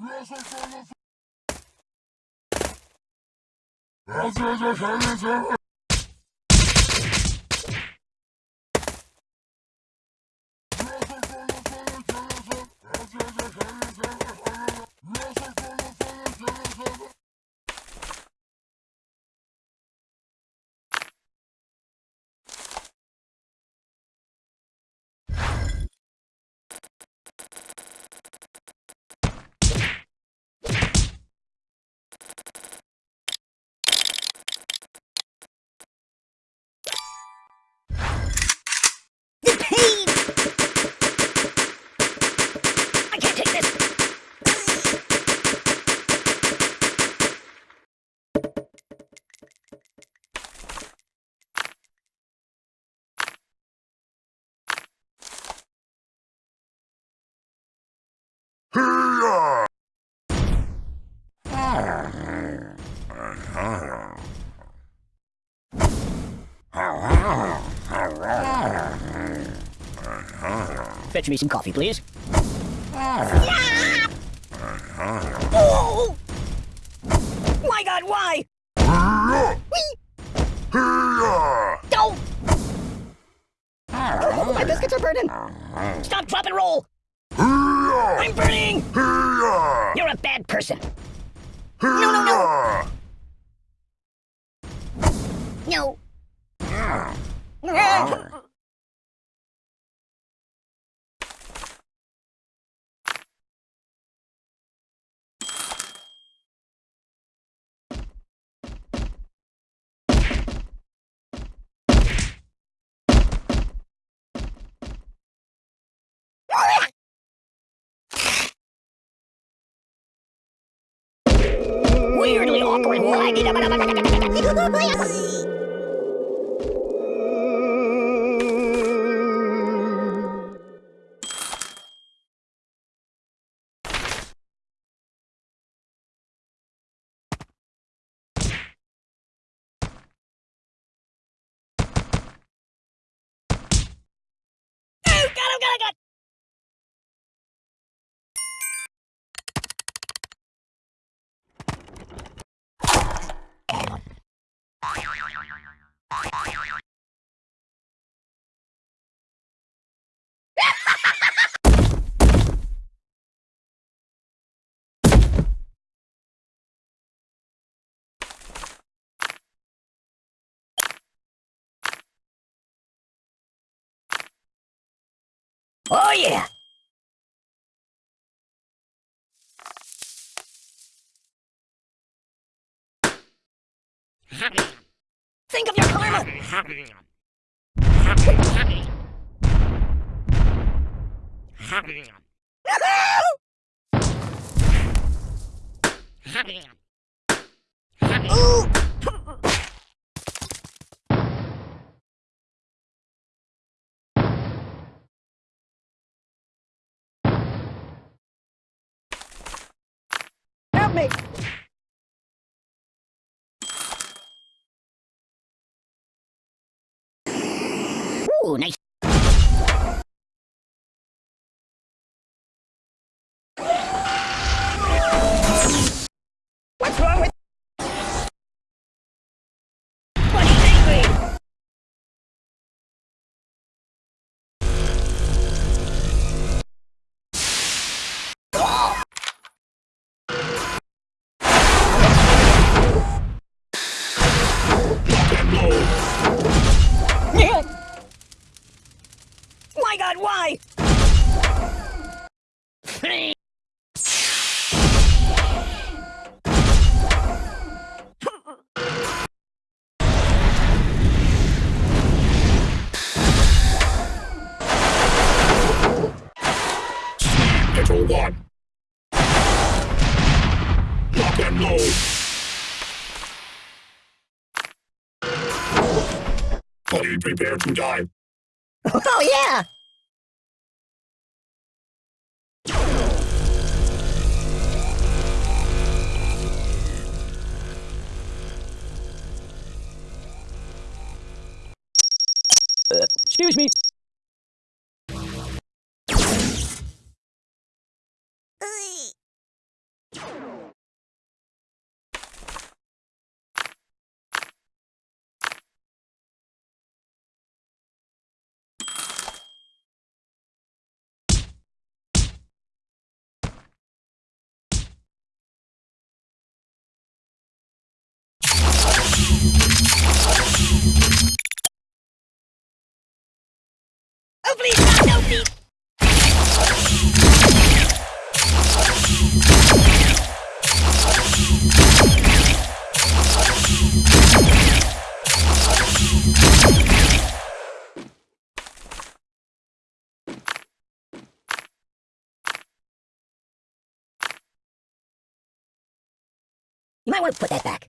Let's go, let's. Fetch me some coffee, please. Oh! My God, why? Don't! Oh, my biscuits are burning! Stop, drop, and roll! I'm burning! You're a bad person. No, no, no! No. Weirdly いみんなバラバラ Oh, yeah. Think of your karma. Ooh. Me. Ooh, nice. Fully prepare to die. Oh, yeah! Uh, excuse me. You might want to put that back.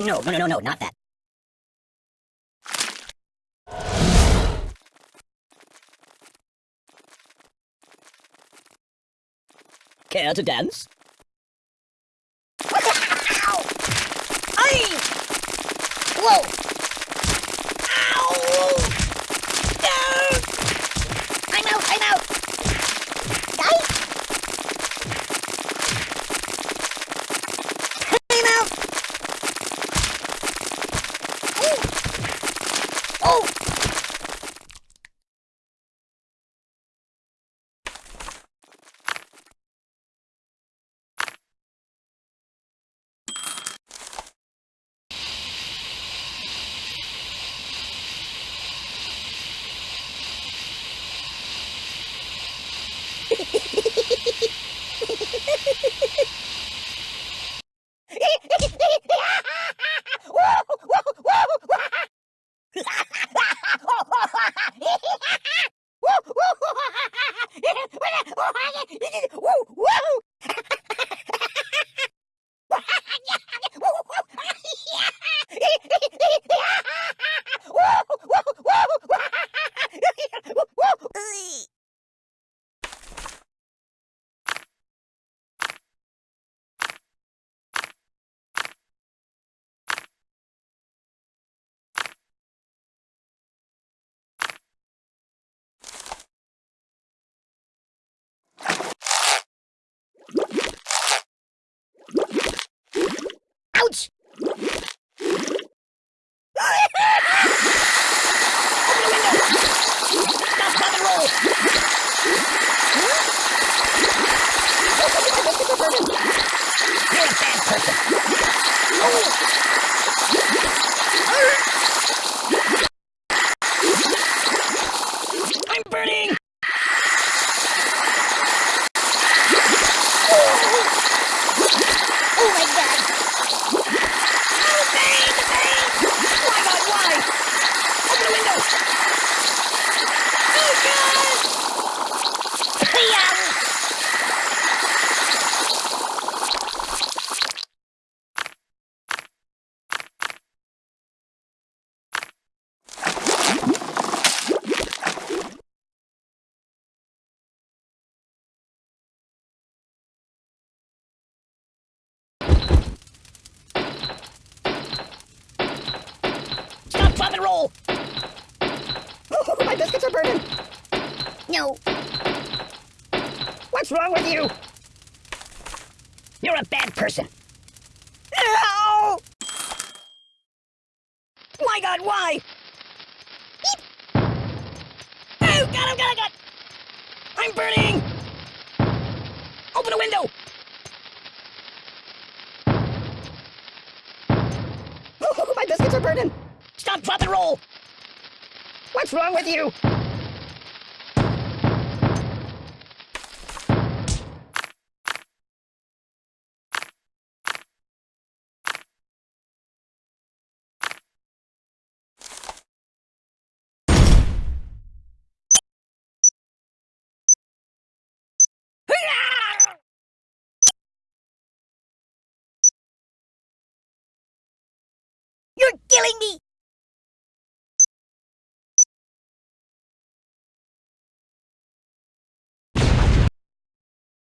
No, no, no, no, no, not that. Care to dance? Ow! Ay! Whoa! Ow! No! I'm out! I'm out! Ay! I'm out! Ooh. Oh! Ouch! Stop, stop, and roll! You're a bad person. I'm burning! Oh my god! Oh, bang, bang! Why, God, why? Open the window! Oh, God! Hiya! Stop, drop, and roll! No. What's wrong with you? You're a bad person. Ow! My God, why? Oh, God, oh, God, oh, God! I'm burning! Open a window! Oh, my biscuits are burning! Stop, drop, and roll! What's wrong with you?